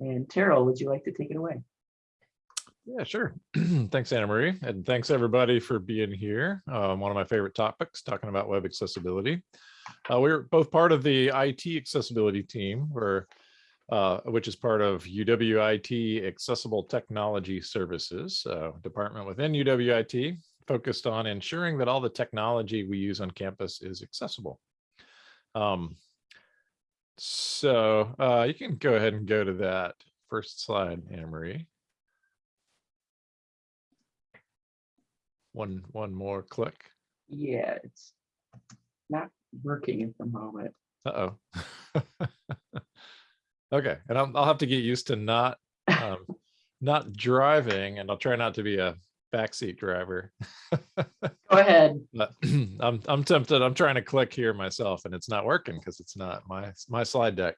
And Terrell, would you like to take it away? Yeah, sure. thanks, Anna Marie. And thanks everybody for being here. Um, one of my favorite topics, talking about web accessibility. Uh, we're both part of the IT accessibility team, where, uh, which is part of UWIT Accessible Technology Services, uh, department within UWIT, focused on ensuring that all the technology we use on campus is accessible. Um, so uh, you can go ahead and go to that first slide, Anna Marie. One, one more click. Yeah, it's not working at the moment. Uh-oh. okay, and I'll, I'll have to get used to not um, not driving, and I'll try not to be a backseat driver. Go ahead. I'm I'm tempted. I'm trying to click here myself, and it's not working because it's not my my slide deck.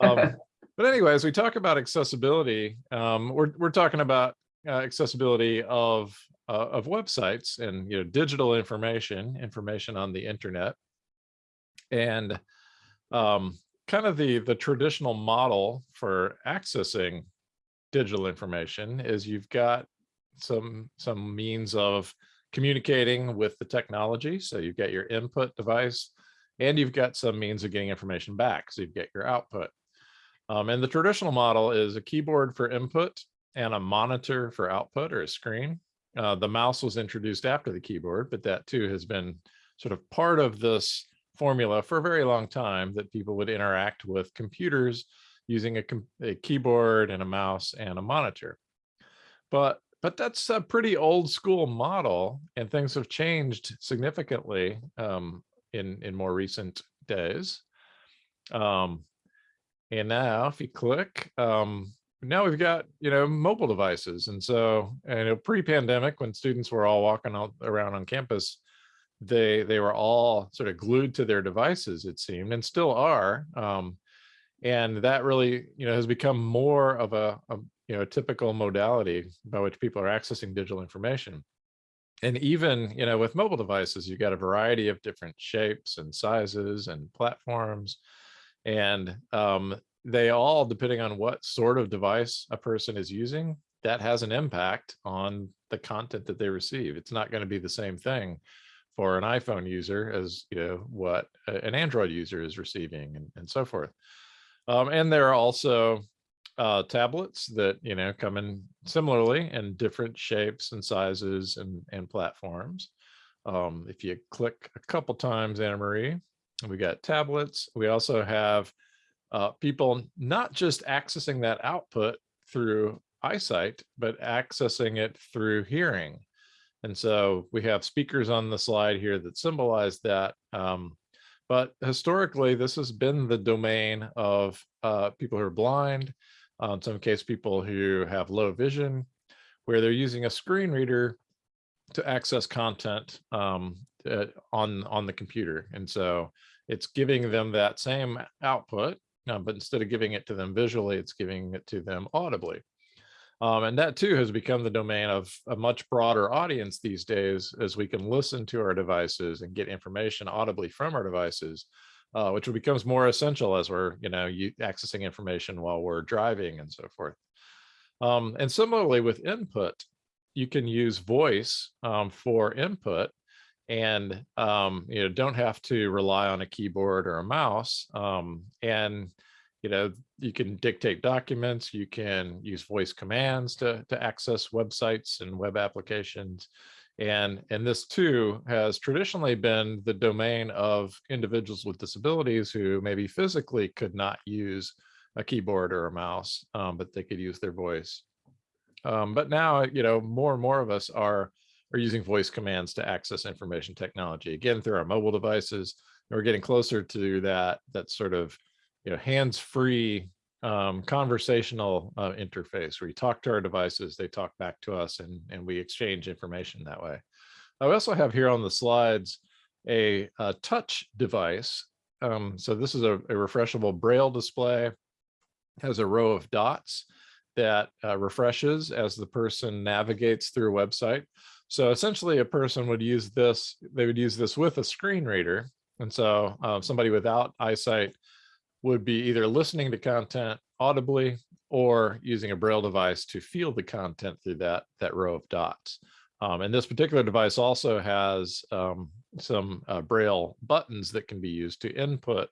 Um, but anyway, as we talk about accessibility, um, we're we're talking about uh, accessibility of uh, of websites and you know digital information, information on the internet, and um, kind of the the traditional model for accessing digital information is you've got some some means of communicating with the technology. So you've got your input device and you've got some means of getting information back. So you get your output. Um, and the traditional model is a keyboard for input and a monitor for output or a screen. Uh, the mouse was introduced after the keyboard, but that too has been sort of part of this formula for a very long time that people would interact with computers using a, a keyboard and a mouse and a monitor. But but that's a pretty old school model and things have changed significantly um, in, in more recent days. Um, and now if you click, um, now we've got, you know, mobile devices. And so, and pre-pandemic when students were all walking out around on campus, they, they were all sort of glued to their devices, it seemed, and still are. Um, and that really, you know, has become more of a, a you know, typical modality by which people are accessing digital information. And even, you know, with mobile devices, you've got a variety of different shapes and sizes and platforms. And um, they all, depending on what sort of device a person is using, that has an impact on the content that they receive. It's not going to be the same thing for an iPhone user as, you know, what an Android user is receiving and, and so forth. Um, and there are also uh, tablets that you know come in similarly in different shapes and sizes and, and platforms. Um, if you click a couple times, Anna Marie, we got tablets. We also have uh, people not just accessing that output through eyesight, but accessing it through hearing. And so we have speakers on the slide here that symbolize that. Um, but historically, this has been the domain of uh, people who are blind, in some case people who have low vision, where they're using a screen reader to access content um, uh, on, on the computer. And so it's giving them that same output, uh, but instead of giving it to them visually, it's giving it to them audibly. Um, and that too has become the domain of a much broader audience these days as we can listen to our devices and get information audibly from our devices uh, which becomes more essential as we're, you know, you, accessing information while we're driving and so forth. Um, and similarly with input, you can use voice um, for input and, um, you know, don't have to rely on a keyboard or a mouse. Um, and, you know, you can dictate documents, you can use voice commands to, to access websites and web applications. And, and this too has traditionally been the domain of individuals with disabilities who maybe physically could not use a keyboard or a mouse, um, but they could use their voice. Um, but now, you know, more and more of us are, are using voice commands to access information technology, again, through our mobile devices. And we're getting closer to that, that sort of, you know, hands-free um, conversational uh, interface where you talk to our devices, they talk back to us and, and we exchange information that way. I also have here on the slides a, a touch device. Um, so this is a, a, refreshable braille display, has a row of dots that uh, refreshes as the person navigates through a website. So essentially a person would use this, they would use this with a screen reader. And so uh, somebody without eyesight would be either listening to content audibly or using a braille device to feel the content through that that row of dots. Um, and this particular device also has um, some uh, braille buttons that can be used to input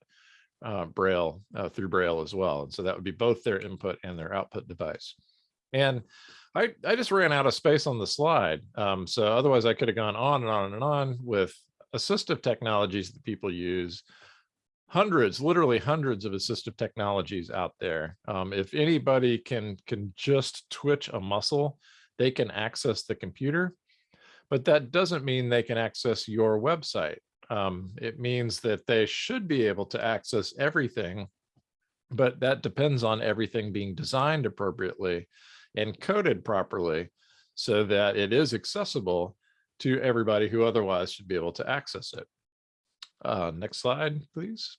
uh, braille uh, through braille as well. And so that would be both their input and their output device. And I, I just ran out of space on the slide. Um, so otherwise I could have gone on and on and on with assistive technologies that people use hundreds, literally hundreds of assistive technologies out there. Um, if anybody can can just twitch a muscle, they can access the computer, but that doesn't mean they can access your website. Um, it means that they should be able to access everything, but that depends on everything being designed appropriately and coded properly so that it is accessible to everybody who otherwise should be able to access it. Uh, next slide, please.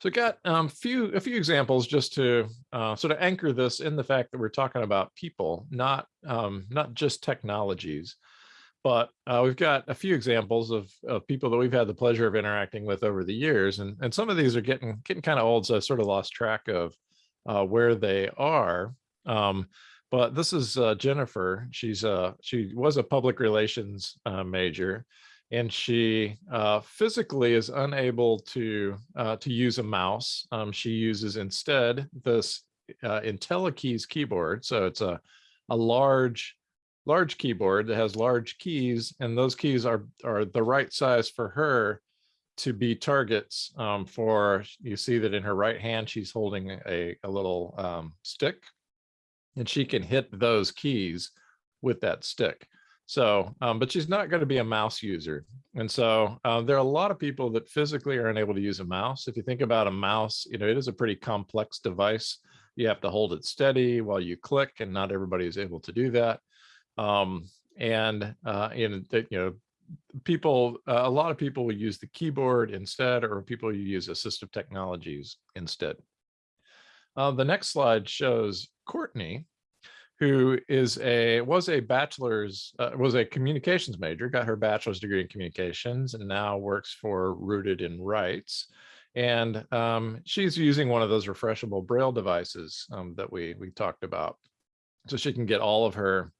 So got um, few a few examples just to uh, sort of anchor this in the fact that we're talking about people, not um, not just technologies. But uh, we've got a few examples of, of people that we've had the pleasure of interacting with over the years, and and some of these are getting getting kind of old, so I sort of lost track of uh, where they are. Um, but this is uh, Jennifer. She's a she was a public relations uh, major, and she uh, physically is unable to uh, to use a mouse. Um, she uses instead this uh, IntelliKeys keyboard. So it's a a large large keyboard that has large keys, and those keys are are the right size for her to be targets um, for. You see that in her right hand, she's holding a a little um, stick, and she can hit those keys with that stick. So, um, but she's not going to be a mouse user. And so uh, there are a lot of people that physically are unable to use a mouse. If you think about a mouse, you know, it is a pretty complex device. You have to hold it steady while you click and not everybody is able to do that. Um, and, uh, in that, you know, people, uh, a lot of people will use the keyboard instead, or people use assistive technologies instead. Uh, the next slide shows Courtney, who is a was a bachelor's uh, was a communications major got her bachelor's degree in communications and now works for rooted in rights. And um, she's using one of those refreshable braille devices um, that we we talked about. So she can get all of her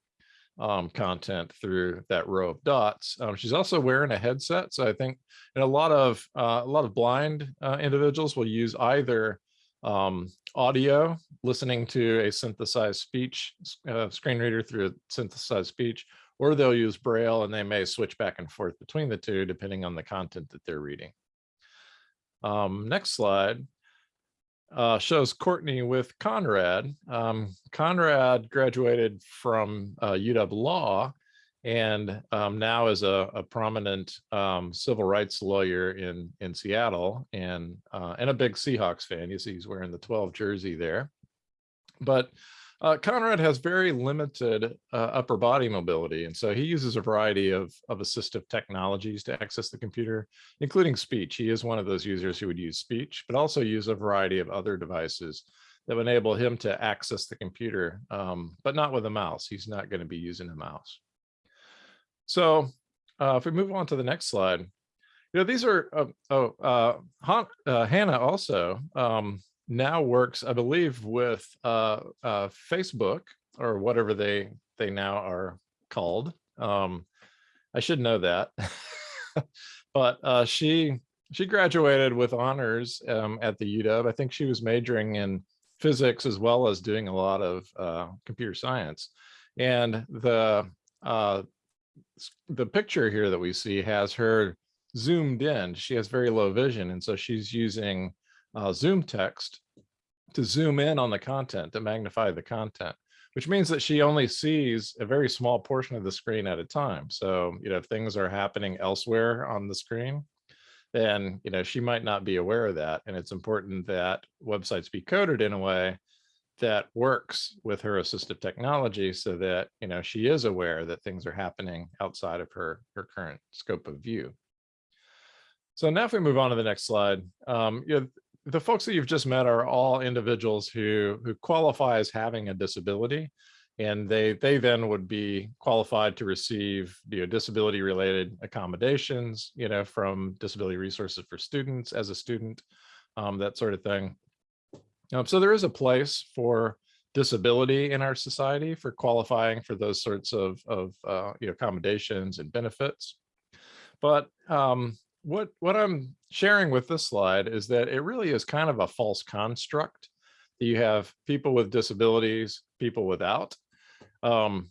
um, content through that row of dots. Um, she's also wearing a headset so i think and a lot of uh, a lot of blind uh, individuals will use either um, audio, listening to a synthesized speech uh, screen reader through a synthesized speech, or they'll use Braille and they may switch back and forth between the two depending on the content that they're reading. Um, next slide uh, shows Courtney with Conrad. Um, Conrad graduated from uh, UW Law and um, now is a, a prominent um, civil rights lawyer in in Seattle and uh, and a big Seahawks fan. You see, he's wearing the 12 jersey there. But uh, Conrad has very limited uh, upper body mobility, and so he uses a variety of of assistive technologies to access the computer, including speech. He is one of those users who would use speech, but also use a variety of other devices that would enable him to access the computer, um, but not with a mouse. He's not going to be using a mouse. So uh, if we move on to the next slide, you know, these are, uh, oh, uh, Han, uh, Hannah also um, now works, I believe, with uh, uh, Facebook or whatever they they now are called. Um, I should know that, but she she graduated with honors um, at the UW. I think she was majoring in physics as well as doing a lot of computer science. And the uh, the picture here that we see has her zoomed in. She has very low vision. And so she's using uh, ZoomText to zoom in on the content, to magnify the content, which means that she only sees a very small portion of the screen at a time. So, you know, if things are happening elsewhere on the screen, then, you know, she might not be aware of that. And it's important that websites be coded in a way that works with her assistive technology so that you know she is aware that things are happening outside of her her current scope of view so now if we move on to the next slide um, you know, the folks that you've just met are all individuals who who qualify as having a disability and they they then would be qualified to receive you know disability related accommodations you know from disability resources for students as a student um, that sort of thing. Um, so there is a place for disability in our society for qualifying for those sorts of, of uh, you know, accommodations and benefits. But um, what, what I'm sharing with this slide is that it really is kind of a false construct. that You have people with disabilities, people without. Um,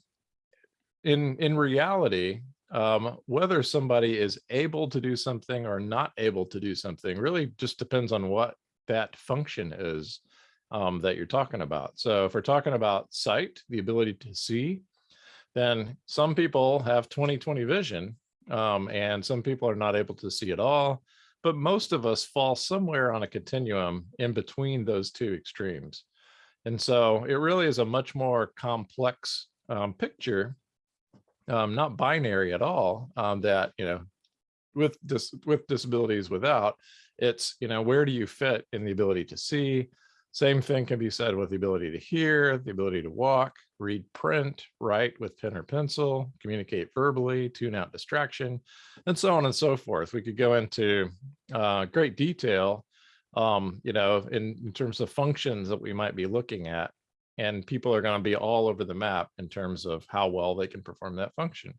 in, in reality, um, whether somebody is able to do something or not able to do something really just depends on what that function is um, that you're talking about. So if we're talking about sight, the ability to see, then some people have 20/20 vision um, and some people are not able to see at all. But most of us fall somewhere on a continuum in between those two extremes. And so it really is a much more complex um, picture, um, not binary at all, um, that, you know, with dis with disabilities without, it's, you know, where do you fit in the ability to see? Same thing can be said with the ability to hear, the ability to walk, read print, write with pen or pencil, communicate verbally, tune out distraction, and so on and so forth. We could go into uh, great detail, um, you know, in, in terms of functions that we might be looking at, and people are going to be all over the map in terms of how well they can perform that function.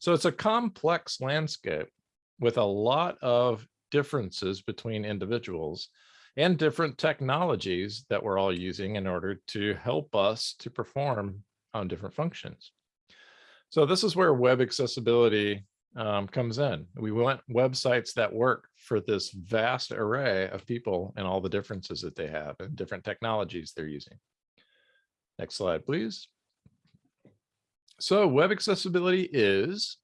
So it's a complex landscape with a lot of differences between individuals and different technologies that we're all using in order to help us to perform on different functions. So this is where web accessibility um, comes in. We want websites that work for this vast array of people and all the differences that they have and different technologies they're using. Next slide, please. So web accessibility is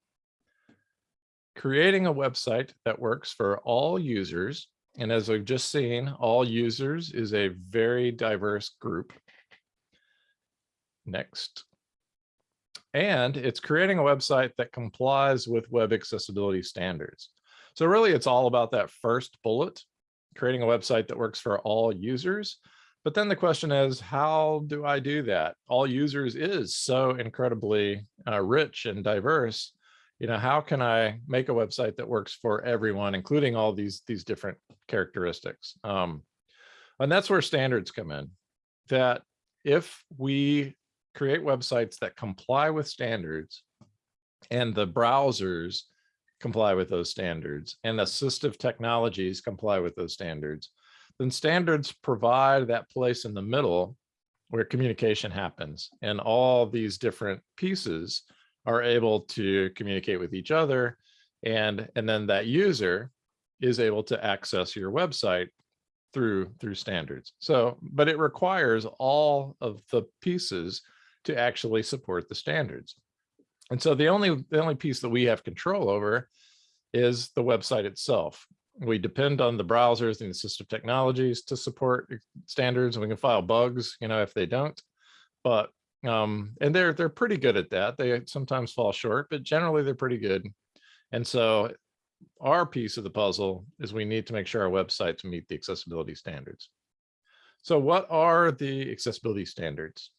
creating a website that works for all users and as we've just seen, all users is a very diverse group. Next. And it's creating a website that complies with web accessibility standards. So really it's all about that first bullet, creating a website that works for all users. But then the question is, how do I do that? All users is so incredibly uh, rich and diverse you know, how can I make a website that works for everyone, including all these, these different characteristics? Um, and that's where standards come in, that if we create websites that comply with standards and the browsers comply with those standards and assistive technologies comply with those standards, then standards provide that place in the middle where communication happens and all these different pieces are able to communicate with each other. And, and then that user is able to access your website through through standards. So, but it requires all of the pieces to actually support the standards. And so the only the only piece that we have control over is the website itself. We depend on the browsers and assistive technologies to support standards and we can file bugs, you know, if they don't. But um, and they're they're pretty good at that. They sometimes fall short, but generally they're pretty good. And so our piece of the puzzle is we need to make sure our websites meet the accessibility standards. So what are the accessibility standards?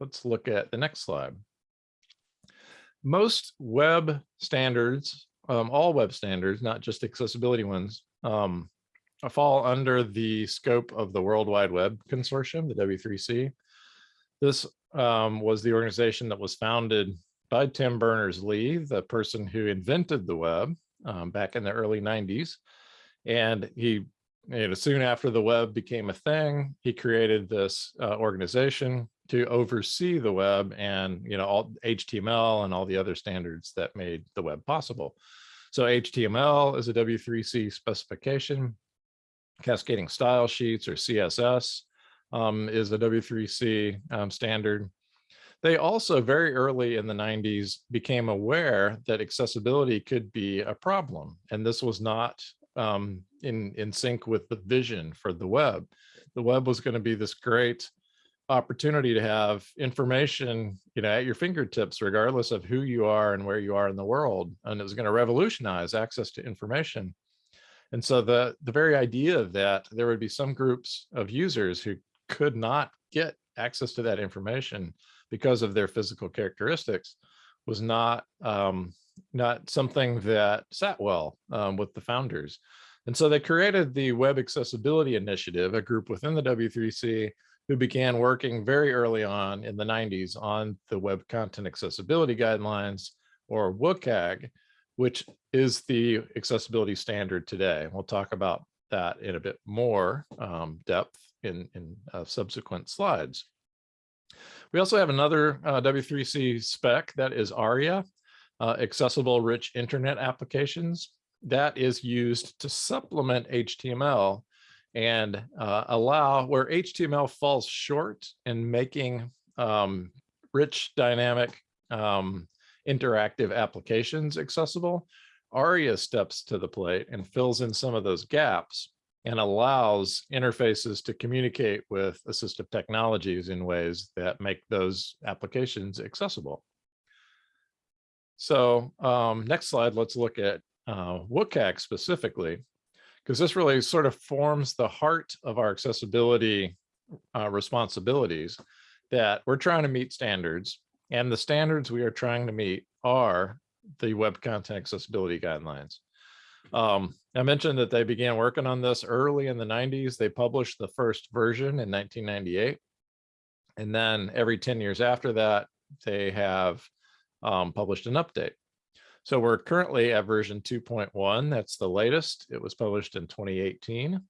Let's look at the next slide. Most web standards, um, all web standards, not just accessibility ones, um, fall under the scope of the World Wide Web Consortium, the W3C. This um, was the organization that was founded by Tim Berners-Lee, the person who invented the web um, back in the early 90s. And he, you know, soon after the web became a thing, he created this uh, organization to oversee the web and, you know, all HTML and all the other standards that made the web possible. So HTML is a W3C specification, cascading style sheets or CSS um, is a W3C um, standard. They also very early in the 90s became aware that accessibility could be a problem. And this was not um, in, in sync with the vision for the web. The web was going to be this great opportunity to have information you know at your fingertips regardless of who you are and where you are in the world and it was going to revolutionize access to information and so the the very idea that there would be some groups of users who could not get access to that information because of their physical characteristics was not um, not something that sat well um, with the founders. And so they created the Web Accessibility Initiative, a group within the W3C who began working very early on in the 90s on the Web Content Accessibility Guidelines, or WCAG, which is the accessibility standard today. We'll talk about that in a bit more um, depth in, in uh, subsequent slides. We also have another uh, W3C spec that is ARIA, uh, Accessible Rich Internet Applications. That is used to supplement HTML and uh, allow where HTML falls short in making um, rich, dynamic, um, interactive applications accessible. ARIA steps to the plate and fills in some of those gaps and allows interfaces to communicate with assistive technologies in ways that make those applications accessible. So um, next slide, let's look at uh, WCAG specifically, because this really sort of forms the heart of our accessibility uh, responsibilities that we're trying to meet standards and the standards we are trying to meet are the web content accessibility guidelines. Um, I mentioned that they began working on this early in the 90s. They published the first version in 1998. And then every 10 years after that, they have um, published an update. So we're currently at version 2.1. That's the latest. It was published in 2018.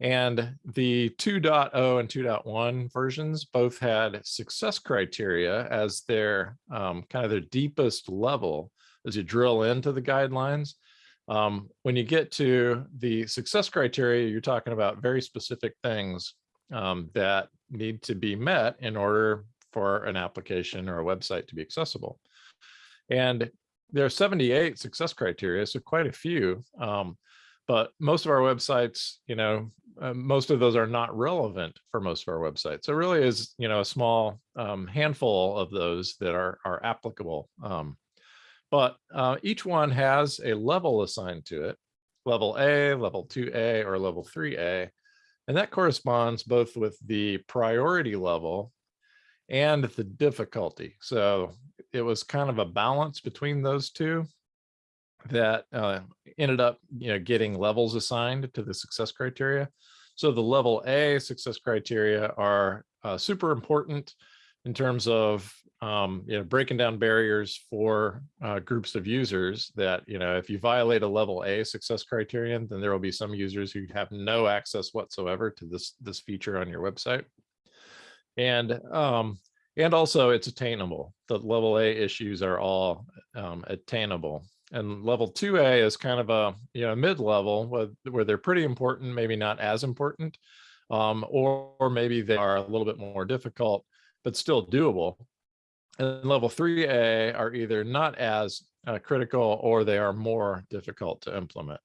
And the 2.0 and 2.1 versions both had success criteria as their um, kind of their deepest level as you drill into the guidelines. Um, when you get to the success criteria, you're talking about very specific things um, that need to be met in order for an application or a website to be accessible. And there are 78 success criteria, so quite a few. Um, but most of our websites, you know, uh, most of those are not relevant for most of our websites. So it really is, you know, a small um, handful of those that are, are applicable. Um, but uh, each one has a level assigned to it, level A, level 2A, or level 3A. And that corresponds both with the priority level and the difficulty. So it was kind of a balance between those two that uh, ended up you know, getting levels assigned to the success criteria. So the level A success criteria are uh, super important in terms of um, you know, breaking down barriers for uh, groups of users that, you know, if you violate a level A success criterion, then there will be some users who have no access whatsoever to this, this feature on your website. And, um, and also it's attainable. The level A issues are all um, attainable and level 2A is kind of a you know mid-level where, where they're pretty important, maybe not as important, um, or, or maybe they are a little bit more difficult, but still doable. And level 3A are either not as uh, critical or they are more difficult to implement.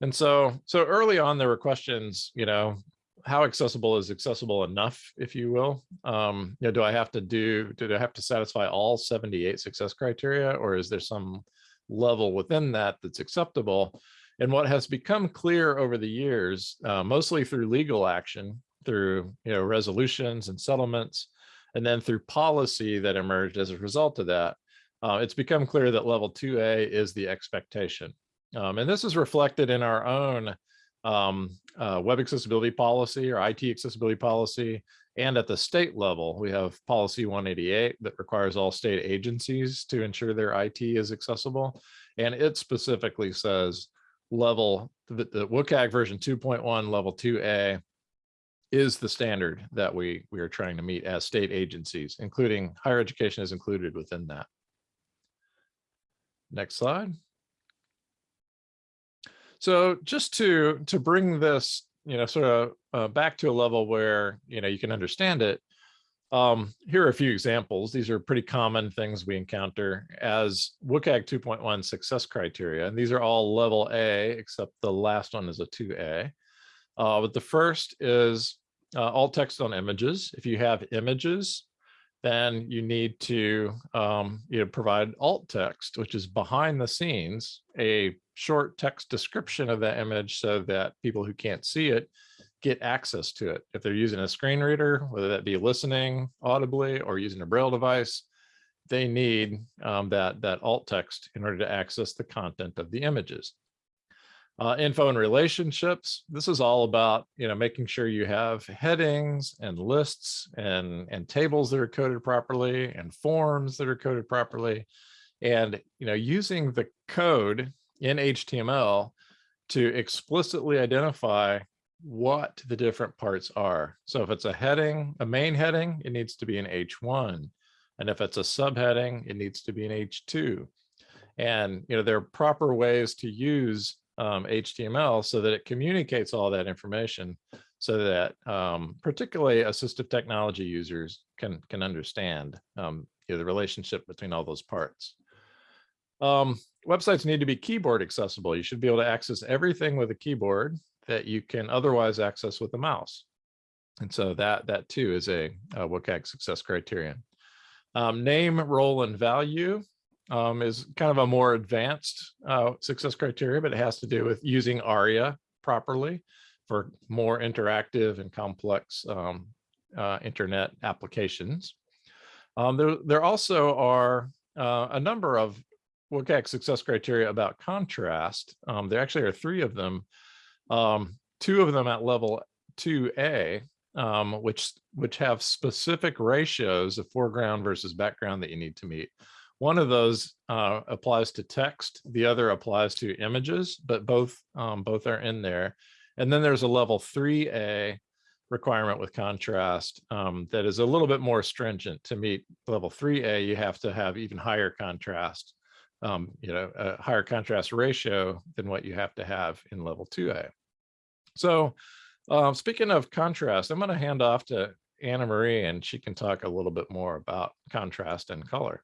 And so, so early on, there were questions, you know, how accessible is accessible enough, if you will? Um, you know, do I have to do, do I have to satisfy all 78 success criteria, or is there some level within that that's acceptable. And what has become clear over the years, uh, mostly through legal action, through you know resolutions and settlements, and then through policy that emerged as a result of that, uh, it's become clear that level 2A is the expectation. Um, and this is reflected in our own um, uh, web accessibility policy or IT accessibility policy and at the state level, we have policy 188 that requires all state agencies to ensure their IT is accessible. And it specifically says level, the, the WCAG version 2.1 level 2A is the standard that we, we are trying to meet as state agencies, including higher education is included within that. Next slide. So just to, to bring this you know, sort of uh, back to a level where, you know, you can understand it. Um, here are a few examples. These are pretty common things we encounter as WCAG 2.1 success criteria. And these are all level A, except the last one is a 2A. Uh, but the first is uh, alt text on images. If you have images, then you need to um, you know, provide alt text, which is behind the scenes, a short text description of that image so that people who can't see it get access to it. If they're using a screen reader, whether that be listening audibly or using a braille device, they need um, that, that alt text in order to access the content of the images. Uh, info and relationships. This is all about, you know, making sure you have headings and lists and, and tables that are coded properly and forms that are coded properly. And, you know, using the code in HTML to explicitly identify what the different parts are. So if it's a heading, a main heading, it needs to be an H1. And if it's a subheading, it needs to be an H2. And, you know, there are proper ways to use um, HTML so that it communicates all that information so that um, particularly assistive technology users can can understand um, you know, the relationship between all those parts. Um, websites need to be keyboard accessible. You should be able to access everything with a keyboard that you can otherwise access with a mouse. And so that that too is a, a WCAG success criterion. Um, name, role, and value um, is kind of a more advanced uh, success criteria, but it has to do with using ARIA properly for more interactive and complex um, uh, internet applications. Um, there, there also are uh, a number of WCAG success criteria about contrast. Um, there actually are three of them, um, two of them at level 2A, um, which, which have specific ratios of foreground versus background that you need to meet. One of those uh, applies to text, the other applies to images, but both um, both are in there. And then there's a level 3A requirement with contrast um, that is a little bit more stringent to meet level 3A. You have to have even higher contrast, um, you know, a higher contrast ratio than what you have to have in level 2A. So uh, speaking of contrast, I'm going to hand off to Anna Marie and she can talk a little bit more about contrast and color.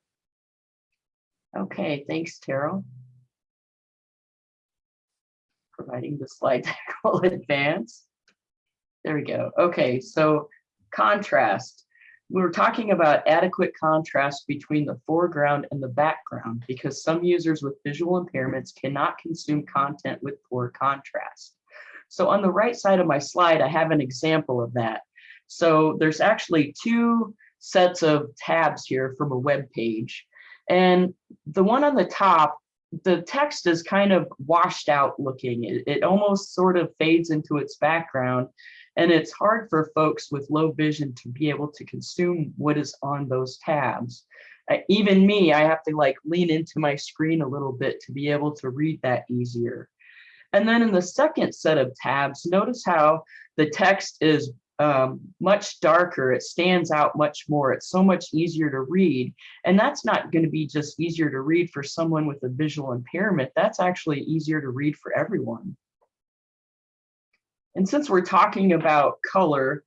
Okay, thanks, Terrell. Providing the slide deck will advance. There we go. Okay, so contrast. We were talking about adequate contrast between the foreground and the background because some users with visual impairments cannot consume content with poor contrast. So on the right side of my slide, I have an example of that. So there's actually two sets of tabs here from a web page. And the one on the top, the text is kind of washed out looking. It, it, almost sort of fades into its background. And it's hard for folks with low vision to be able to consume what is on those tabs. Uh, even me, I have to like lean into my screen a little bit to be able to read that easier. And then in the second set of tabs, notice how the text is um, much darker. It stands out much more. It's so much easier to read. And that's not going to be just easier to read for someone with a visual impairment. That's actually easier to read for everyone. And since we're talking about color,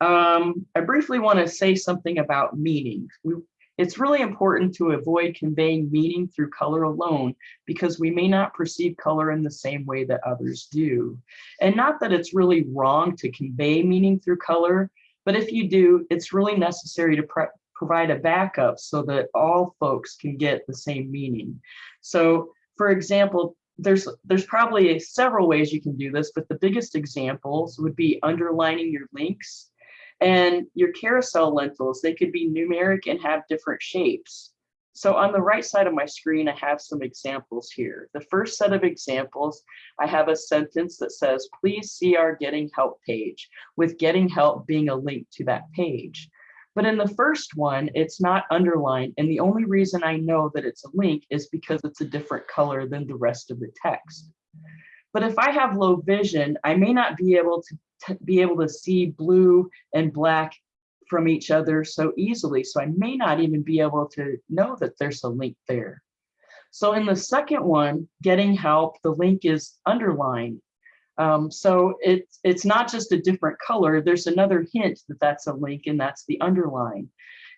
um, I briefly want to say something about meaning. We, it's really important to avoid conveying meaning through color alone because we may not perceive color in the same way that others do. And not that it's really wrong to convey meaning through color, but if you do, it's really necessary to provide a backup so that all folks can get the same meaning. So for example, there's there's probably several ways you can do this, but the biggest examples would be underlining your links and your carousel lentils, they could be numeric and have different shapes. So on the right side of my screen, I have some examples here. The first set of examples, I have a sentence that says, please see our getting help page, with getting help being a link to that page. But in the first one, it's not underlined. And the only reason I know that it's a link is because it's a different color than the rest of the text. But if I have low vision, I may not be able to be able to see blue and black from each other so easily. So I may not even be able to know that there's a link there. So in the second one, getting help, the link is underlined. Um, so it's it's not just a different color. There's another hint that that's a link and that's the underline.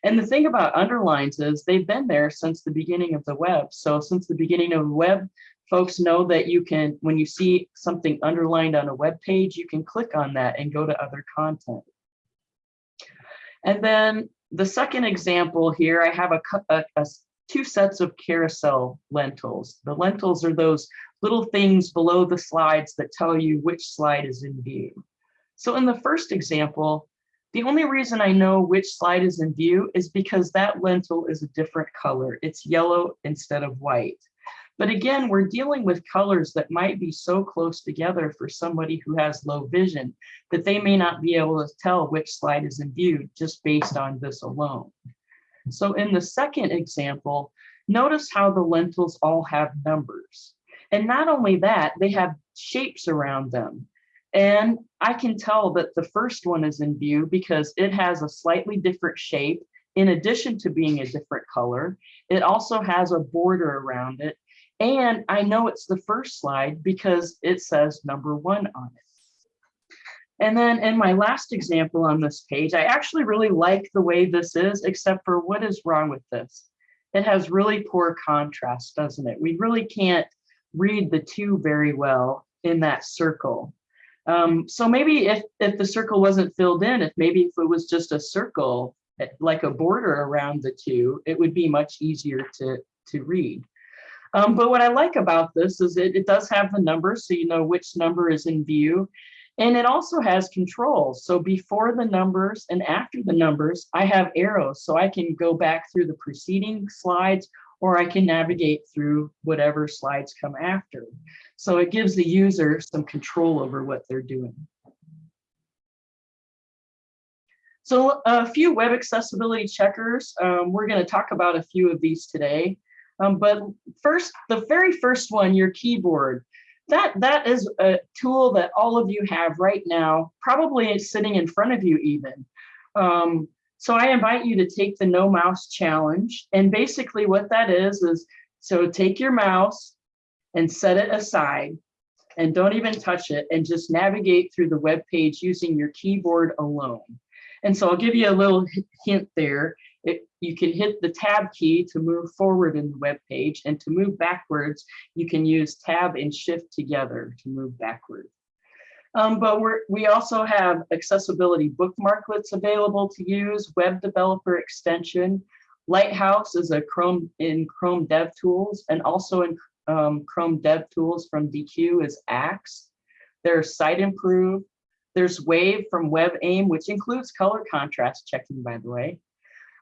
And the thing about underlines is they've been there since the beginning of the web. So since the beginning of the web, folks know that you can, when you see something underlined on a web page, you can click on that and go to other content. And then the second example here, I have a, a, a two sets of carousel lentils. The lentils are those little things below the slides that tell you which slide is in view. So in the first example, the only reason I know which slide is in view is because that lentil is a different color. It's yellow instead of white. But again, we're dealing with colors that might be so close together for somebody who has low vision that they may not be able to tell which slide is in view just based on this alone. So in the second example, notice how the lentils all have numbers. And not only that, they have shapes around them. And I can tell that the first one is in view because it has a slightly different shape in addition to being a different color. It also has a border around it. And I know it's the first slide because it says number one on it. And then in my last example on this page, I actually really like the way this is, except for what is wrong with this? It has really poor contrast, doesn't it? We really can't read the two very well in that circle. Um, so maybe if, if the circle wasn't filled in, if maybe if it was just a circle, eh, like a border around the two, it would be much easier to, to read. Um, but what I like about this is it, it does have the numbers, so you know which number is in view. And it also has controls. So before the numbers and after the numbers, I have arrows. So I can go back through the preceding slides or I can navigate through whatever slides come after. So it gives the user some control over what they're doing. So a few web accessibility checkers. Um, we're going to talk about a few of these today. Um, but first, the very first one, your keyboard. That, that is a tool that all of you have right now, probably sitting in front of you even. Um, so I invite you to take the no mouse challenge. And basically what that is, is so take your mouse and set it aside and don't even touch it and just navigate through the web page using your keyboard alone. And so I'll give you a little hint there. It, you can hit the tab key to move forward in the web page and to move backwards, you can use tab and shift together to move backward. Um, but we also have accessibility bookmarklets available to use, web developer extension. Lighthouse is a Chrome in Chrome Dev Tools and also in um, Chrome Dev Tools from Deque is Axe. There's Siteimprove. There's Wave from WebAIM, which includes color contrast checking, by the way.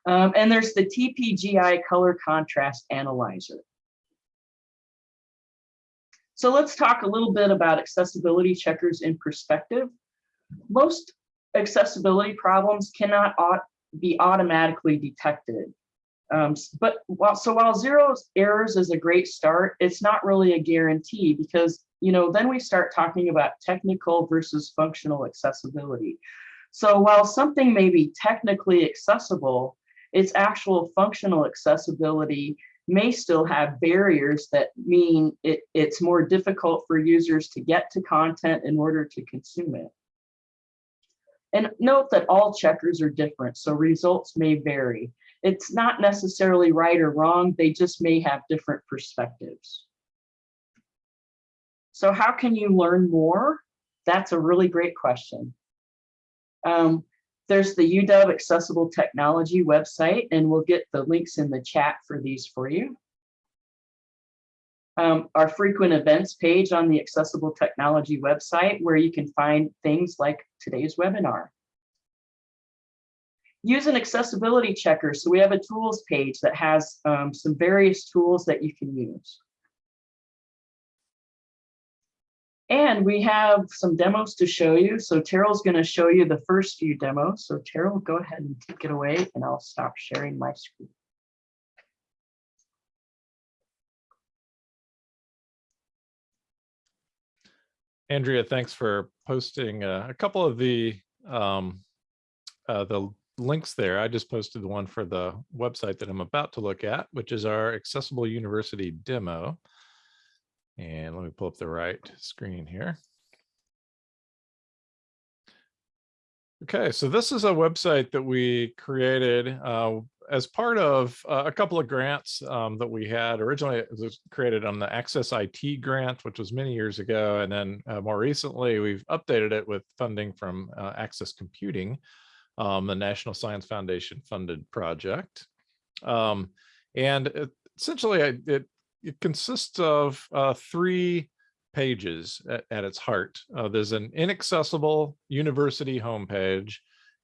Um, and there's the TPGI color contrast analyzer. So let's talk a little bit about accessibility checkers in perspective. Most accessibility problems cannot be automatically detected. Um, but while, so while zero errors is a great start, it's not really a guarantee because, you know, then we start talking about technical versus functional accessibility. So while something may be technically accessible, its actual functional accessibility may still have barriers that mean it, it's more difficult for users to get to content in order to consume it. And note that all checkers are different, so results may vary. It's not necessarily right or wrong, they just may have different perspectives. So how can you learn more? That's a really great question. Um, there's the UW Accessible Technology website, and we'll get the links in the chat for these for you. Um, our frequent events page on the Accessible Technology website, where you can find things like today's webinar. Use an accessibility checker. So we have a tools page that has um, some various tools that you can use. And we have some demos to show you. So Terrell's going to show you the first few demos. So Terrell, go ahead and take it away and I'll stop sharing my screen. Andrea, thanks for posting uh, a couple of the um, uh, the links there. I just posted the one for the website that I'm about to look at, which is our Accessible University demo. And let me pull up the right screen here. Okay, so this is a website that we created uh, as part of uh, a couple of grants um, that we had. Originally, it was created on the Access IT grant, which was many years ago. And then uh, more recently, we've updated it with funding from uh, Access Computing, um, the National Science Foundation funded project. Um, and it, essentially, it, it consists of uh, three pages at, at its heart. Uh, there's an inaccessible university homepage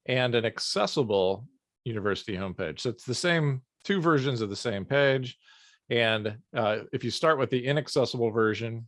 and an accessible university homepage. So it's the same two versions of the same page. And uh, if you start with the inaccessible version,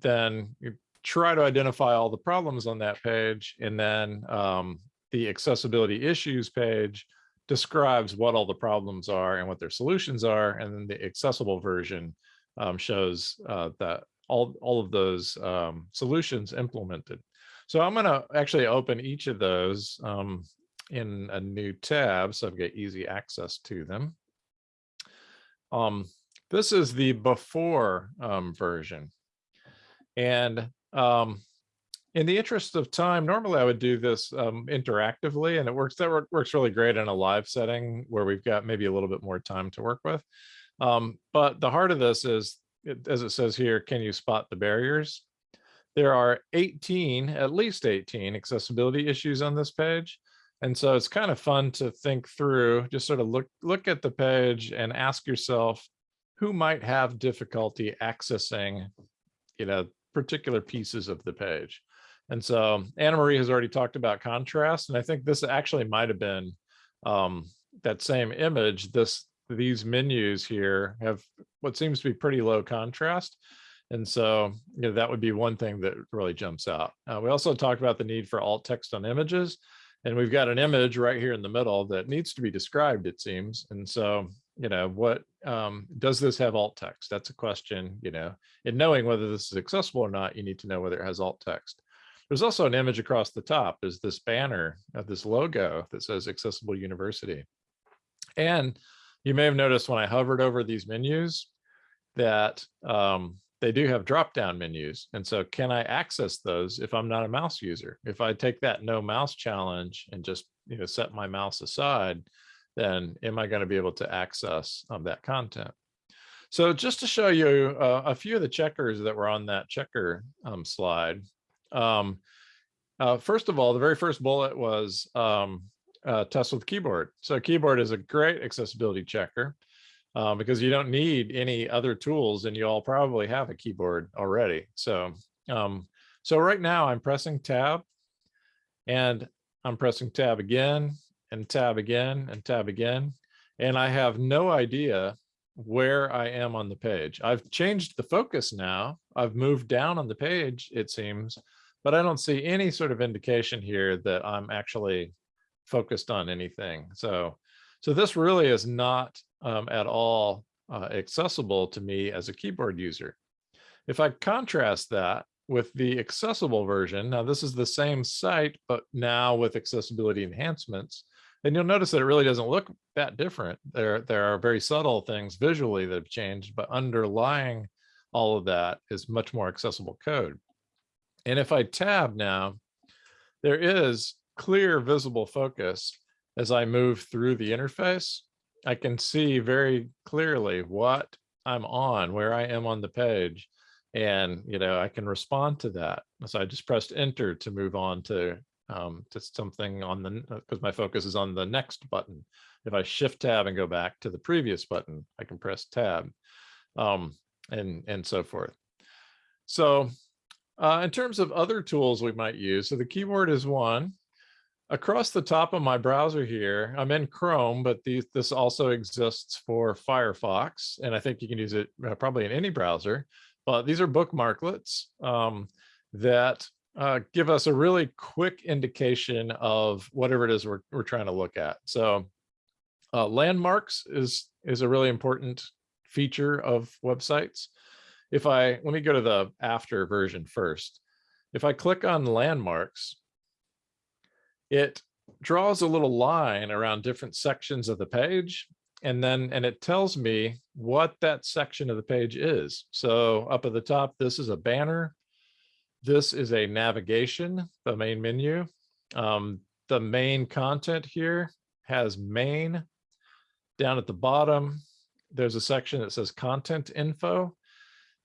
then you try to identify all the problems on that page. And then um, the accessibility issues page describes what all the problems are and what their solutions are. And then the accessible version um, shows uh, that all, all of those um, solutions implemented. So I'm going to actually open each of those um, in a new tab so I've got easy access to them. Um, this is the before um, version. And um, in the interest of time, normally I would do this um, interactively and it works, that works really great in a live setting where we've got maybe a little bit more time to work with. Um, but the heart of this is, as it says here, can you spot the barriers? There are 18, at least 18 accessibility issues on this page. And so it's kind of fun to think through, just sort of look, look at the page and ask yourself, who might have difficulty accessing, you know, particular pieces of the page. And so Anna Marie has already talked about contrast, and I think this actually might have been um, that same image. This these menus here have what seems to be pretty low contrast. And so you know, that would be one thing that really jumps out. Uh, we also talked about the need for alt text on images. And we've got an image right here in the middle that needs to be described, it seems. And so, you know, what um, does this have alt text? That's a question, you know, in knowing whether this is accessible or not, you need to know whether it has alt text. There's also an image across the top. There's this banner of this logo that says Accessible University. And you may have noticed when I hovered over these menus that um, they do have drop down menus. And so can I access those if I'm not a mouse user? If I take that no mouse challenge and just you know set my mouse aside, then am I going to be able to access um, that content? So just to show you uh, a few of the checkers that were on that checker um, slide. Um, uh, first of all, the very first bullet was um, uh, test with keyboard. So keyboard is a great accessibility checker uh, because you don't need any other tools and you all probably have a keyboard already. So, um, so right now I'm pressing tab and I'm pressing tab again and tab again and tab again. And I have no idea where I am on the page. I've changed the focus now. I've moved down on the page, it seems, but I don't see any sort of indication here that I'm actually focused on anything. So, so this really is not um, at all uh, accessible to me as a keyboard user. If I contrast that with the accessible version, now this is the same site, but now with accessibility enhancements, and you'll notice that it really doesn't look that different. There, there are very subtle things visually that have changed, but underlying all of that is much more accessible code. And if I tab now, there is clear visible focus as I move through the interface. I can see very clearly what I'm on, where I am on the page. And, you know, I can respond to that. So I just pressed enter to move on to, um, to something on the, because my focus is on the next button. If I shift tab and go back to the previous button, I can press tab um, and, and so forth. So uh, in terms of other tools we might use, so the keyboard is one across the top of my browser here, I'm in Chrome, but this also exists for Firefox, and I think you can use it uh, probably in any browser. But these are bookmarklets um, that uh, give us a really quick indication of whatever it is we're, we're trying to look at. So uh, landmarks is, is a really important feature of websites. If I, let me go to the after version first. If I click on landmarks, it draws a little line around different sections of the page and then and it tells me what that section of the page is. So up at the top this is a banner. This is a navigation the main menu. Um, the main content here has main. Down at the bottom there's a section that says content info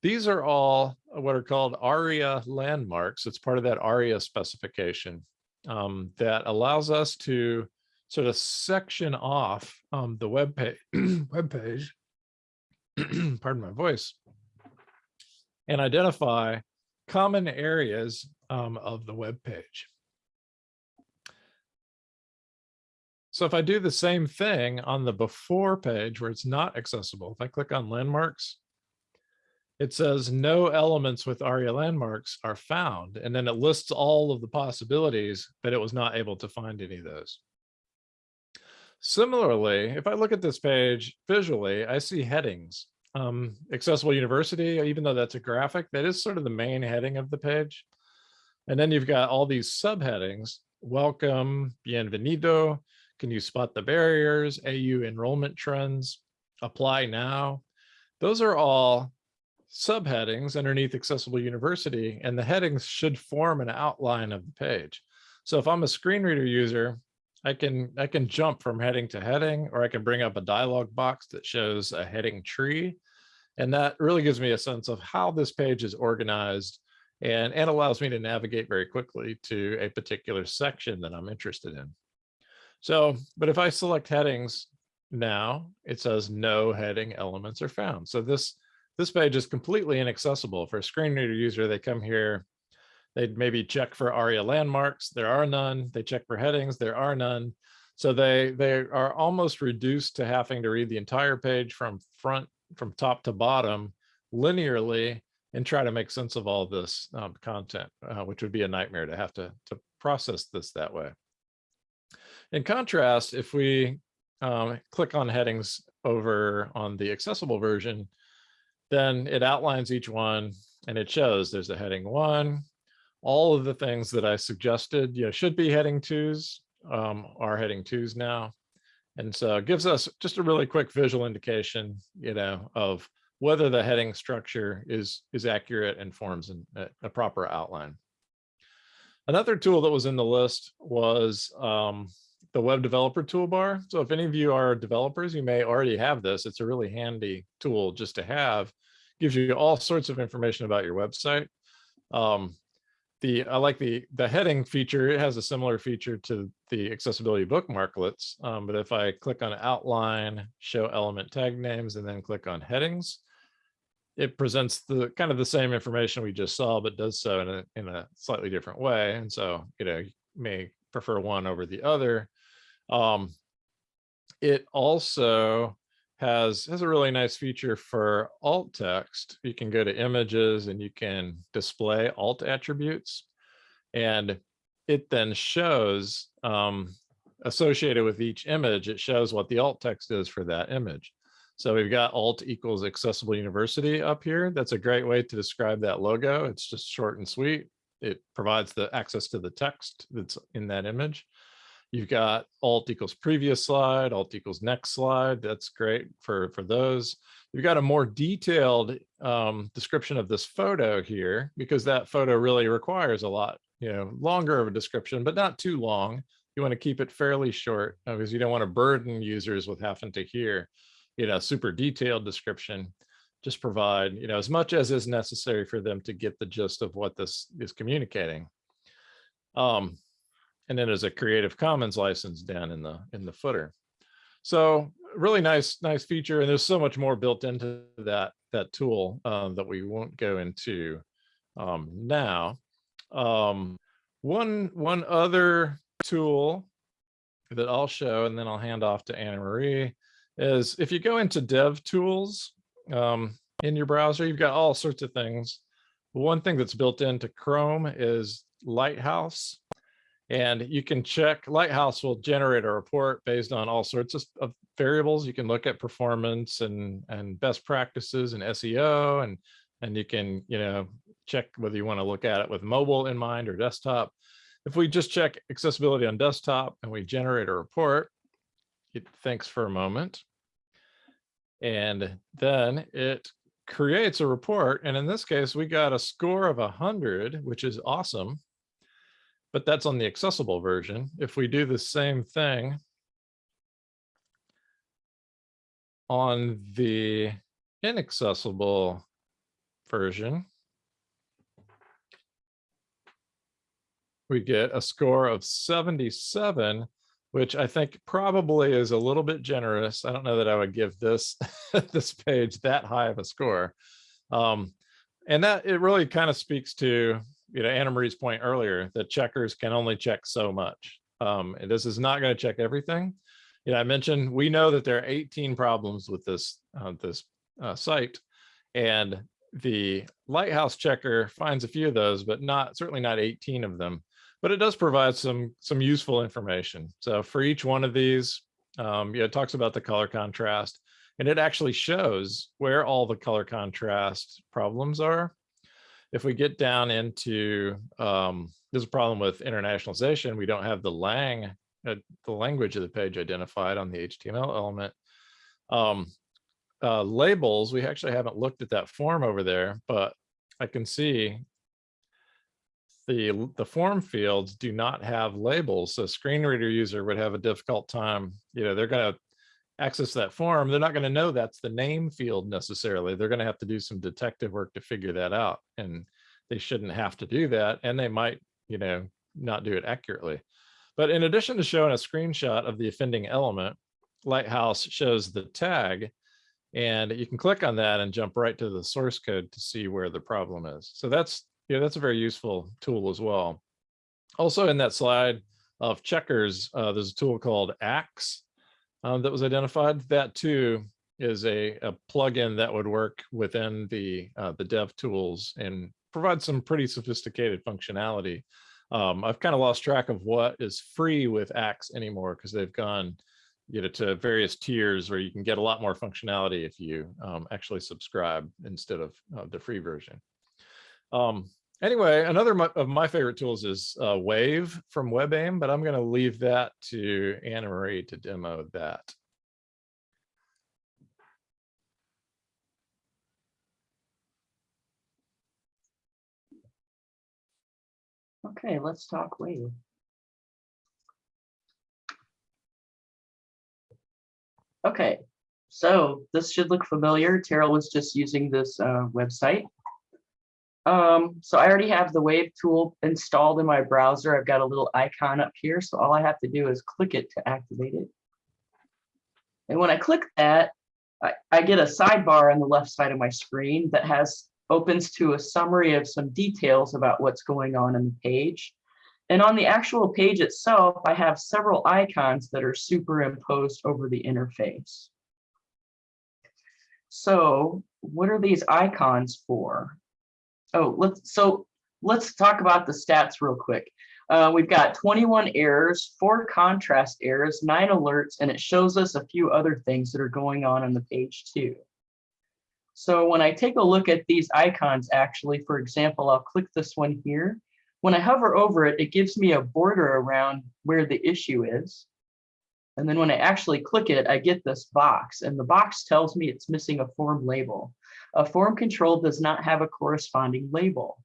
these are all what are called aria landmarks it's part of that aria specification um, that allows us to sort of section off um, the web page, web page, pardon my voice, and identify common areas um, of the web page. So if I do the same thing on the before page where it's not accessible, if I click on landmarks, it says no elements with ARIA landmarks are found. And then it lists all of the possibilities, but it was not able to find any of those. Similarly, if I look at this page visually, I see headings. Um, accessible university, even though that's a graphic, that is sort of the main heading of the page. And then you've got all these subheadings, welcome, bienvenido, can you spot the barriers, AU enrollment trends, apply now. Those are all subheadings underneath accessible university and the headings should form an outline of the page. So if I'm a screen reader user, I can I can jump from heading to heading, or I can bring up a dialog box that shows a heading tree. And that really gives me a sense of how this page is organized and, and allows me to navigate very quickly to a particular section that I'm interested in. So, but if I select headings now, it says no heading elements are found. So this, this page is completely inaccessible for a screen reader user. They come here, they'd maybe check for ARIA landmarks. There are none. They check for headings. There are none. So they, they are almost reduced to having to read the entire page from front, from top to bottom linearly and try to make sense of all this um, content, uh, which would be a nightmare to have to, to process this that way. In contrast, if we um, click on headings over on the accessible version, then it outlines each one and it shows there's a heading one. All of the things that I suggested you know, should be heading twos um, are heading twos now. And so it gives us just a really quick visual indication, you know, of whether the heading structure is, is accurate and forms an, a, proper outline. Another tool that was in the list was um, the web developer toolbar. So if any of you are developers, you may already have this. It's a really handy tool just to have. Gives you all sorts of information about your website. Um, the I like the the heading feature. It has a similar feature to the accessibility bookmarklets. Um, but if I click on outline, show element tag names, and then click on headings, it presents the kind of the same information we just saw, but does so in a in a slightly different way. And so you know you may prefer one over the other. Um, it also has, has a really nice feature for alt text. You can go to images and you can display alt attributes. And it then shows um, associated with each image, it shows what the alt text is for that image. So we've got alt equals accessible university up here. That's a great way to describe that logo. It's just short and sweet. It provides the access to the text that's in that image. You've got alt equals previous slide, alt equals next slide. That's great for, for those. You've got a more detailed um, description of this photo here because that photo really requires a lot, you know, longer of a description, but not too long. You want to keep it fairly short uh, because you don't want to burden users with having to hear, you know, super detailed description. Just provide, you know, as much as is necessary for them to get the gist of what this is communicating. Um, and then there's a Creative Commons license down in the in the footer. So really nice, nice feature. And there's so much more built into that that tool um, that we won't go into um, now. Um, one one other tool that I'll show, and then I'll hand off to Anna Marie, is if you go into Dev Tools um, in your browser, you've got all sorts of things. One thing that's built into Chrome is Lighthouse. And you can check, Lighthouse will generate a report based on all sorts of, of, variables. You can look at performance and, and best practices and SEO, and, and you can, you know, check whether you want to look at it with mobile in mind or desktop. If we just check accessibility on desktop and we generate a report, it thinks for a moment. And then it creates a report. And in this case, we got a score of 100, which is awesome but that's on the accessible version. If we do the same thing on the inaccessible version, we get a score of 77, which I think probably is a little bit generous. I don't know that I would give this this page that high of a score. Um, and that it really kind of speaks to you know, Anna Marie's point earlier that checkers can only check so much. Um, and this is not going to check everything. Yeah, I mentioned we know that there are 18 problems with this uh, this uh, site, and the Lighthouse checker finds a few of those, but not certainly not 18 of them. But it does provide some some useful information. So for each one of these, um, yeah, it talks about the color contrast, and it actually shows where all the color contrast problems are. If we get down into um, there's a problem with internationalization. We don't have the lang, uh, the language of the page identified on the HTML element. Um, uh, labels, we actually haven't looked at that form over there, but I can see the, the form fields do not have labels. So screen reader user would have a difficult time, you know, they're going to access that form. They're not going to know that's the name field necessarily. They're going to have to do some detective work to figure that out. And they shouldn't have to do that. And they might, you know, not do it accurately. But in addition to showing a screenshot of the offending element, Lighthouse shows the tag and you can click on that and jump right to the source code to see where the problem is. So that's, you know, that's a very useful tool as well. Also in that slide of checkers, uh, there's a tool called Axe um, that was identified. That too is a, a plugin that would work within the, uh, the dev tools and provide some pretty sophisticated functionality. Um, I've kind of lost track of what is free with Axe anymore because they've gone you know, to various tiers where you can get a lot more functionality if you um, actually subscribe instead of uh, the free version. Um, anyway, another of my favorite tools is uh, Wave from WebAIM, but I'm going to leave that to Anna Marie to demo that. Okay, let's talk Wave. Okay, so this should look familiar. Terrill was just using this uh, website. Um, so I already have the Wave tool installed in my browser. I've got a little icon up here. So all I have to do is click it to activate it. And when I click that, I, I get a sidebar on the left side of my screen that has opens to a summary of some details about what's going on in the page. And on the actual page itself, I have several icons that are superimposed over the interface. So what are these icons for? Oh, let's so let's talk about the stats real quick. Uh, we've got 21 errors, four contrast errors, nine alerts, and it shows us a few other things that are going on on the page too. So when I take a look at these icons, actually, for example, I'll click this one here. When I hover over it, it gives me a border around where the issue is. And then when I actually click it, I get this box and the box tells me it's missing a form label. A form control does not have a corresponding label.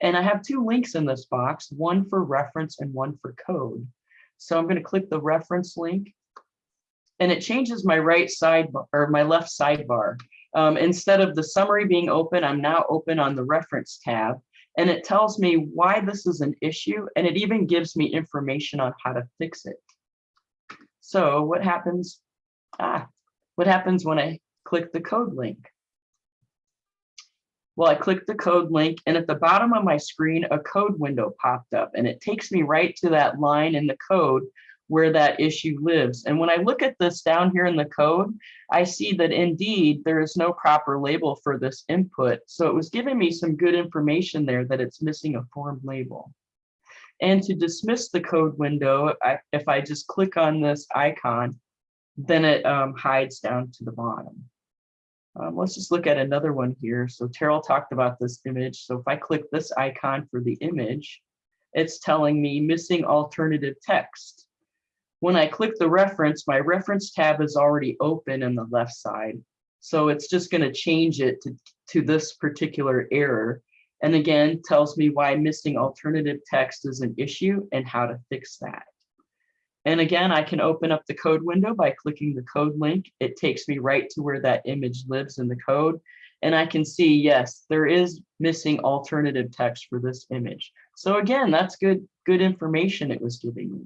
And I have two links in this box, one for reference and one for code. So I'm going to click the reference link and it changes my right sidebar or my left sidebar. Um, instead of the summary being open, I'm now open on the reference tab and it tells me why this is an issue, and it even gives me information on how to fix it. So what happens? Ah, what happens when I click the code link? Well, I click the code link, and at the bottom of my screen, a code window popped up, and it takes me right to that line in the code where that issue lives. And when I look at this down here in the code, I see that indeed there is no proper label for this input. So it was giving me some good information there that it's missing a form label. And to dismiss the code window, I, if I just click on this icon, then it um, hides down to the bottom. Um, let's just look at another one here. So Terrill talked about this image. So if I click this icon for the image, it's telling me missing alternative text. When I click the reference, my reference tab is already open in the left side. So it's just going to change it to, to this particular error. And again, tells me why missing alternative text is an issue and how to fix that. And again, I can open up the code window by clicking the code link. It takes me right to where that image lives in the code. And I can see, yes, there is missing alternative text for this image. So again, that's good, good information it was giving me.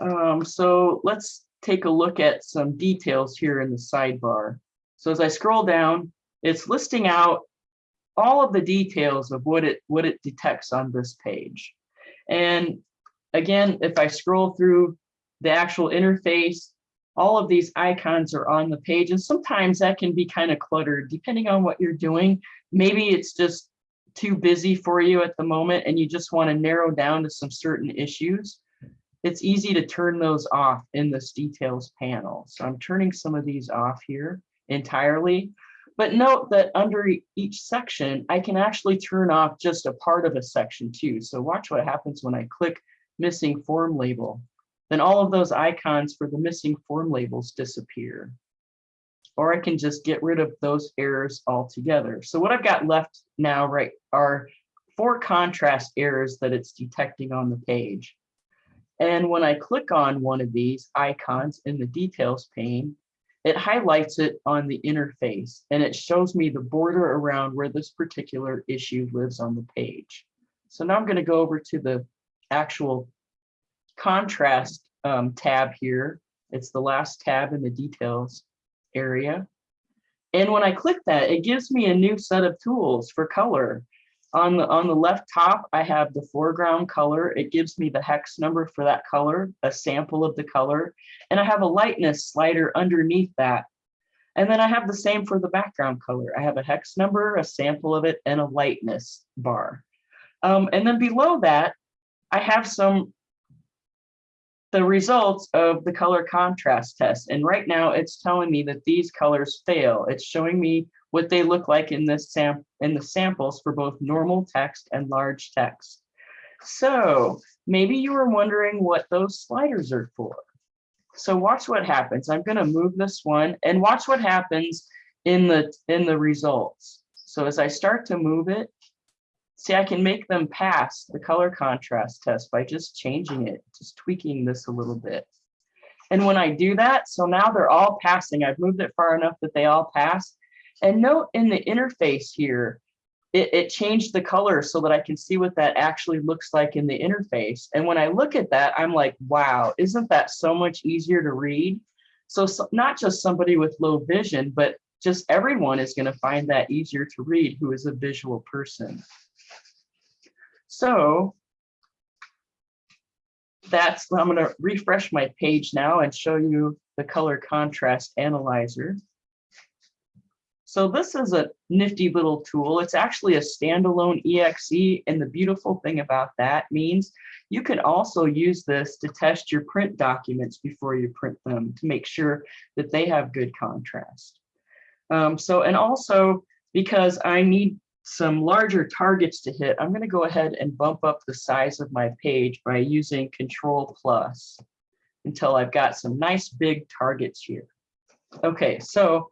Um, so let's take a look at some details here in the sidebar. So as I scroll down, it's listing out all of the details of what it what it detects on this page. And again, if I scroll through the actual interface, all of these icons are on the page and sometimes that can be kind of cluttered depending on what you're doing. Maybe it's just too busy for you at the moment and you just want to narrow down to some certain issues. It's easy to turn those off in this details panel. So I'm turning some of these off here entirely. But note that under each section, I can actually turn off just a part of a section too. So watch what happens when I click missing form label. Then all of those icons for the missing form labels disappear. Or I can just get rid of those errors altogether. So what I've got left now, right, are four contrast errors that it's detecting on the page. And when I click on one of these icons in the details pane, it highlights it on the interface and it shows me the border around where this particular issue lives on the page. So now I'm going to go over to the actual contrast um, tab here. It's the last tab in the details area. And when I click that, it gives me a new set of tools for color. On the, on the left top, I have the foreground color. It gives me the hex number for that color, a sample of the color. And I have a lightness slider underneath that. And then I have the same for the background color. I have a hex number, a sample of it, and a lightness bar. Um, and then below that, I have some the results of the color contrast test. And right now it's telling me that these colors fail. It's showing me what they look like in this sam in the samples for both normal text and large text. So maybe you were wondering what those sliders are for. So watch what happens. I'm going to move this one and watch what happens in the in the results. So as I start to move it, see I can make them pass the color contrast test by just changing it, just tweaking this a little bit. And when I do that, so now they're all passing. I've moved it far enough that they all pass. And note in the interface here, it, it changed the color so that I can see what that actually looks like in the interface. And when I look at that, I'm like, wow, isn't that so much easier to read? So, so not just somebody with low vision, but just everyone is going to find that easier to read who is a visual person. So that's, I'm going to refresh my page now and show you the color contrast analyzer. So this is a nifty little tool. It's actually a standalone EXE. And the beautiful thing about that means you can also use this to test your print documents before you print them to make sure that they have good contrast. Um, so, and also because I need some larger targets to hit, I'm going to go ahead and bump up the size of my page by using Control Plus until I've got some nice big targets here. Okay, so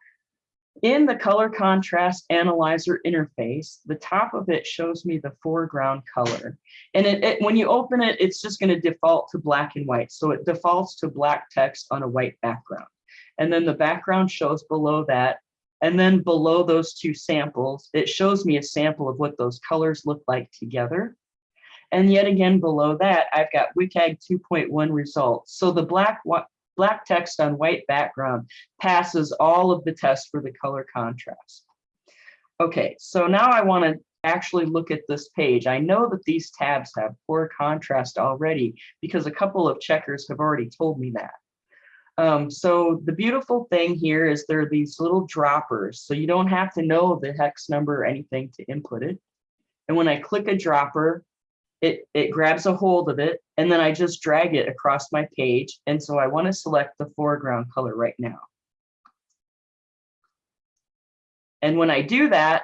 in the color contrast analyzer interface, the top of it shows me the foreground color. And it, it, when you open it, it's just going to default to black and white. So it defaults to black text on a white background. And then the background shows below that. And then below those two samples, it shows me a sample of what those colors look like together. And yet again, below that, I've got WCAG 2.1 results. So the black black text on white background passes all of the tests for the color contrast. Okay, so now I want to actually look at this page. I know that these tabs have poor contrast already because a couple of checkers have already told me that. Um, so the beautiful thing here is there are these little droppers. So you don't have to know the hex number or anything to input it. And when I click a dropper, it, it grabs a hold of it and then I just drag it across my page. And so I want to select the foreground color right now. And when I do that,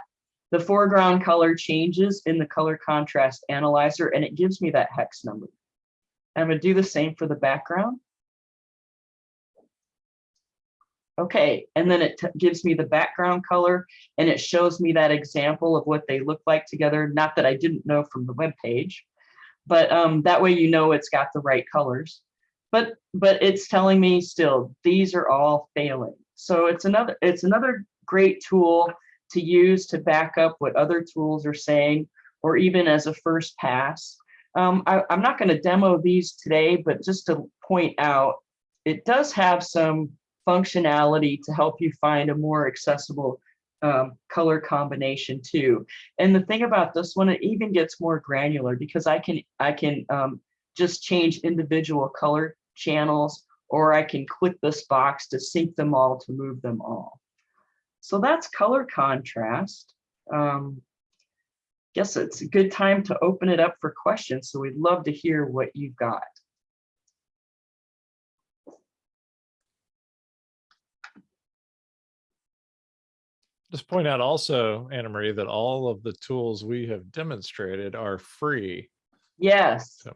the foreground color changes in the color contrast analyzer and it gives me that hex number. I'm to do the same for the background. Okay, and then it gives me the background color and it shows me that example of what they look like together. Not that I didn't know from the web page, but um, that way you know it's got the right colors. But but it's telling me still these are all failing. So it's another it's another great tool to use to back up what other tools are saying, or even as a first pass. Um, I, I'm not going to demo these today, but just to point out, it does have some functionality to help you find a more accessible um, color combination too. And the thing about this one, it even gets more granular because I can I can um, just change individual color channels or I can click this box to sync them all to move them all. So that's color contrast. Um, guess it's a good time to open it up for questions. So we'd love to hear what you've got. Just point out also, Anna Marie, that all of the tools we have demonstrated are free. Yes, So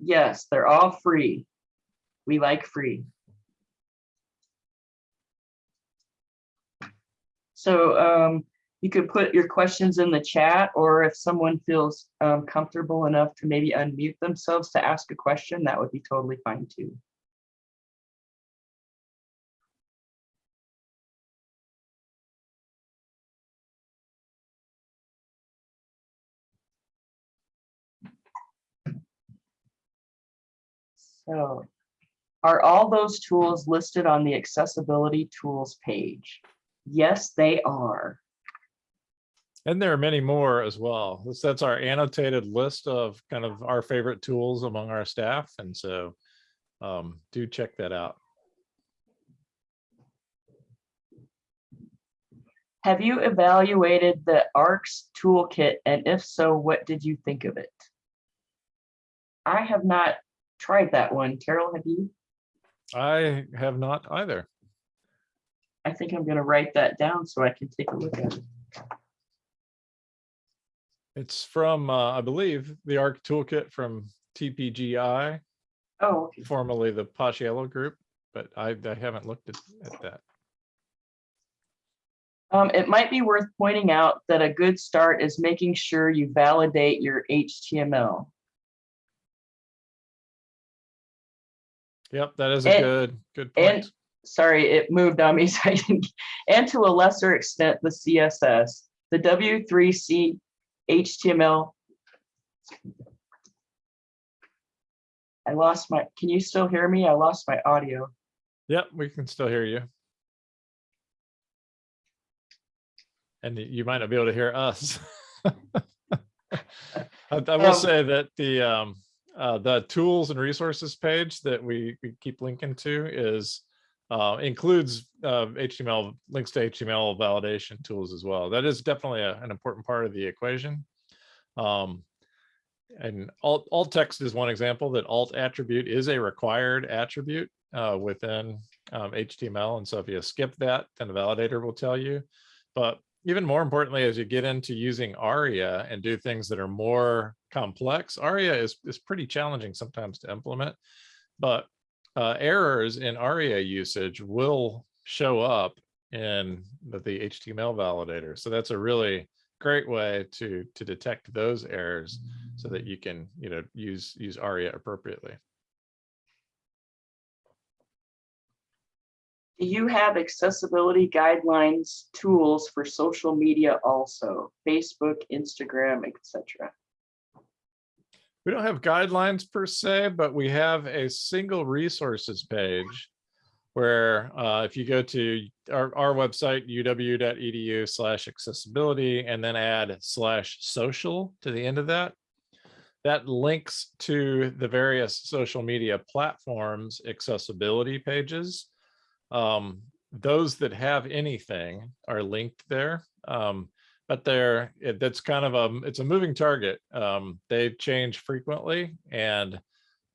yes, they're all free. We like free. So um, you could put your questions in the chat, or if someone feels um, comfortable enough to maybe unmute themselves to ask a question, that would be totally fine too. So are all those tools listed on the accessibility tools page? Yes, they are. And there are many more as well. This- That's our annotated list of kind of our favorite tools among our staff. And so um, do check that out. Have you evaluated the ARCS toolkit? And if so, what did you think of it? I have not tried that one. Carol, have you? I have not either. I think I'm gonna write that down so I can take a look at it. It's from, uh, I believe, the ARC toolkit from TPGI, Oh, okay. formerly the Paciello Group, but I, I haven't looked at, at that. Um, it might be worth pointing out that a good start is making sure you validate your HTML. Yep, that is a And- good, good and- point. sorry, it moved on me. So I didn't, and to a lesser extent, the CSS, the W3C HTML. I lost my, can you still hear me? I lost my audio. Yep, we can still hear you. And you might not be able to hear us. I, I will Um, say that the, um, uh, the tools and resources page that we, we keep linking to is, uh, includes, uh, HTML, links to HTML validation tools as well. That is definitely a- an important part of the equation. Um, and alt, alt text is one example that alt attribute is a required attribute uh, within um, HTML. And so if you skip that, then the validator will tell you. But even more importantly, as you get into using ARIA and do things that are more complex, ARIA is, is pretty challenging sometimes to implement. But uh, errors in ARIA usage will show up in the, the HTML validator. So that's a really great way to to detect those errors so that you can you know use use aria appropriately Do you have accessibility guidelines tools for social media also? Facebook, Instagram, etc. we don't have guidelines per se but we have a single resources page where uh, if you go to our, our website uw.edu slash accessibility and then add slash social to the end of that that links to the various social media platforms accessibility pages um, those that have anything are linked there. Um, but they're, it, that's kind of a, it's a moving target. Um, they change frequently and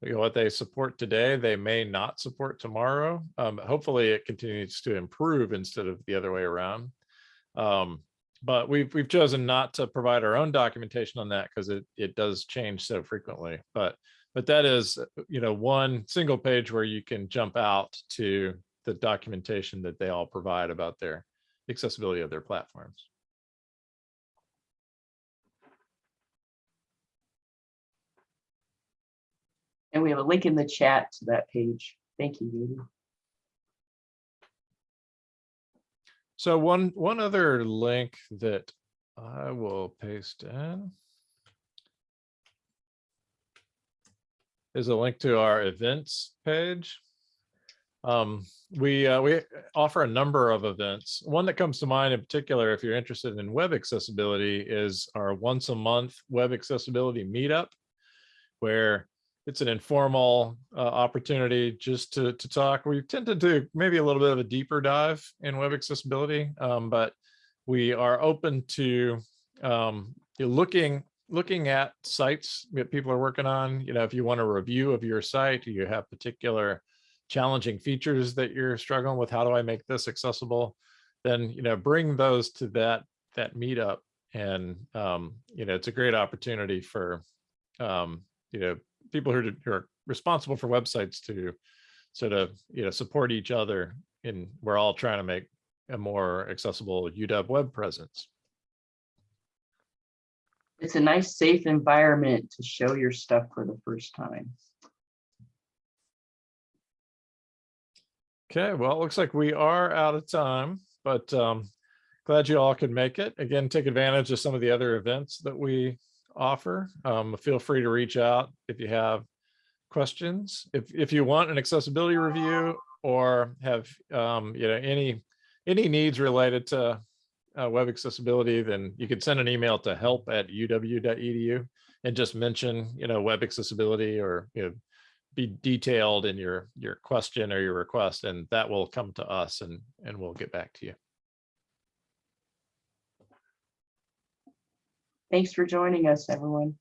you know, what they support today, they may not support tomorrow. Um, hopefully it continues to improve instead of the other way around. Um, but we've, we've chosen not to provide our own documentation on that because it, it does change so frequently. But, but that is, you know, one single page where you can jump out to the documentation that they all provide about their accessibility of their platforms. And we have a link in the chat to that page. Thank you, Judy. So one, one other link that I will paste in is a link to our events page. Um, we, uh, we offer a number of events. One that comes to mind in particular, if you're interested in web accessibility, is our once a month web accessibility meetup, where it's an informal uh, opportunity just to, to talk. We tend to do maybe a little bit of a deeper dive in web accessibility, um, but we are open to um, looking looking at sites that people are working on. You know, if you want a review of your site, you have particular challenging features that you're struggling with, how do I make this accessible? Then, you know, bring those to that that meetup. And, um, you know, it's a great opportunity for, um, you know, people who are, who are responsible for websites to sort of, you know, support each other. And we're all trying to make a more accessible UW web presence. It's a nice, safe environment to show your stuff for the first time. Okay, well, it looks like we are out of time, but um, glad you all could make it. Again, take advantage of some of the other events that we offer. Um, feel free to reach out if you have questions. If if you want an accessibility review or have um, you know any any needs related to uh, web accessibility, then you can send an email to help at uw.edu and just mention you know web accessibility or you know be detailed in your your question or your request and that will come to us and and we'll get back to you Thanks for joining us, everyone.